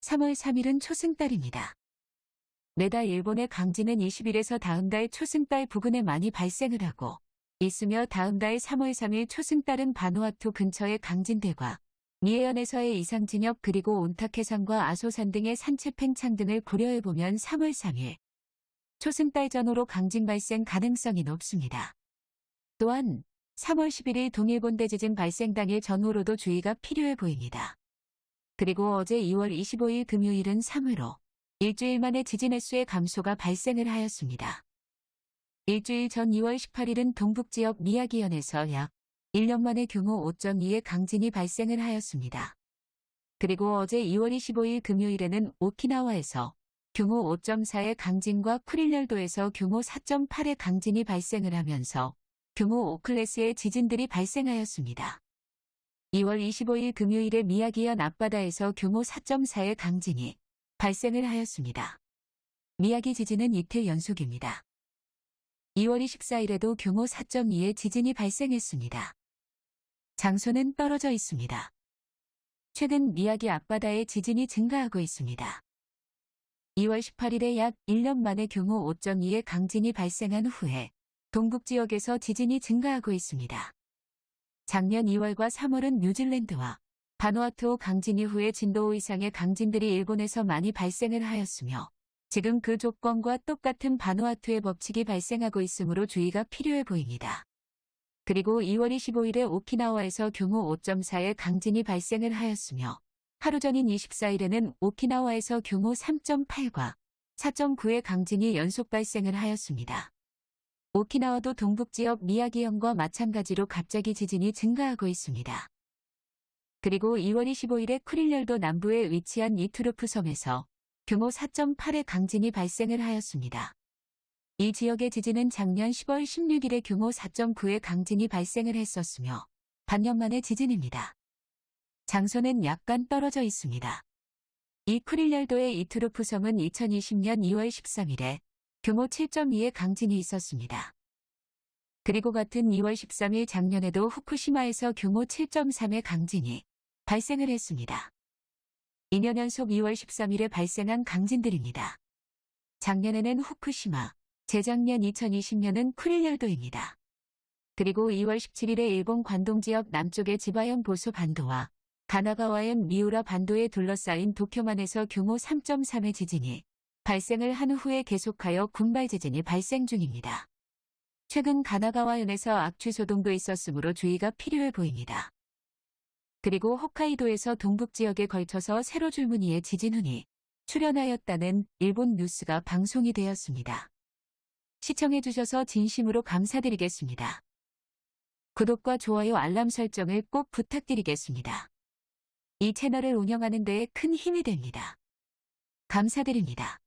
3월 3일은 초승달입니다. 매달 일본의 강진은 20일에서 다음 달 초승달 부근에 많이 발생을 하고 있으며 다음 달 3월 3일 초승달은 바누아투 근처의 강진대과 미해현에서의 이상진역 그리고 온타케산과 아소산 등의 산체 팽창 등을 고려해보면 3월 3일 초승달 전후로 강진 발생 가능성이 높습니다. 또한 3월 11일 동일본 대지진 발생 당일 전후로도 주의가 필요해 보입니다. 그리고 어제 2월 25일 금요일은 3으로 일주일 만에 지진 횟수의 감소가 발생을 하였습니다. 일주일 전 2월 18일은 동북지역 미야기현에서 약 1년 만에 규모 5.2의 강진이 발생을 하였습니다. 그리고 어제 2월 25일 금요일에는 오키나와에서 규모 5.4의 강진과 쿠릴열도에서 규모 4.8의 강진이 발생을 하면서 규모 5클래스의 지진들이 발생하였습니다. 2월 25일 금요일에 미야기현 앞바다에서 규모 4.4의 강진이 발생을 하였습니다. 미야기 지진은 이틀 연속입니다. 2월 24일에도 규모 4.2의 지진이 발생했습니다. 장소는 떨어져 있습니다. 최근 미야기 앞바다의 지진이 증가하고 있습니다. 2월 18일에 약 1년 만에 규모 5.2의 강진이 발생한 후에 동북 지역에서 지진이 증가하고 있습니다. 작년 2월과 3월은 뉴질랜드와 바누아투 강진 이후에 진도 5 이상의 강진들이 일본에서 많이 발생을 하였으며 지금 그 조건과 똑같은 바누아투의 법칙이 발생하고 있으므로 주의가 필요해 보입니다. 그리고 2월 25일에 오키나와에서 규모 5.4의 강진이 발생을 하였으며 하루 전인 24일에는 오키나와에서 규모 3.8과 4.9의 강진이 연속 발생을 하였습니다. 오키나와도 동북지역 미야기현과 마찬가지로 갑자기 지진이 증가하고 있습니다. 그리고 2월 25일에 쿠릴열도 남부에 위치한 이투르프 섬에서 규모 4.8의 강진이 발생을 하였습니다. 이 지역의 지진은 작년 10월 16일에 규모 4.9의 강진이 발생을 했었으며 반년 만의 지진입니다. 장소는 약간 떨어져 있습니다. 이 쿠릴열도의 이투르프 섬은 2020년 2월 13일에 규모 7.2의 강진이 있었습니다. 그리고 같은 2월 13일 작년에도 후쿠시마에서 규모 7.3의 강진이 발생을 했습니다. 2년 연속 2월 13일에 발생한 강진들입니다. 작년에는 후쿠시마, 재작년 2020년은 쿠릴열도입니다. 그리고 2월 17일에 일본 관동 지역 남쪽의 지바현 보소 반도와 가나가와현 미우라 반도에 둘러싸인 도쿄만에서 규모 3.3의 지진이 발생을 한 후에 계속하여 군발 지진이 발생 중입니다. 최근 가나가와현에서 악취 소동도 있었으므로 주의가 필요해 보입니다. 그리고 홋카이도에서 동북 지역에 걸쳐서 세로 줄무늬의 지진훈이 출현하였다는 일본 뉴스가 방송이 되었습니다. 시청해주셔서 진심으로 감사드리겠습니다. 구독과 좋아요 알람 설정을 꼭 부탁드리겠습니다. 이 채널을 운영하는 데에 큰 힘이 됩니다. 감사드립니다.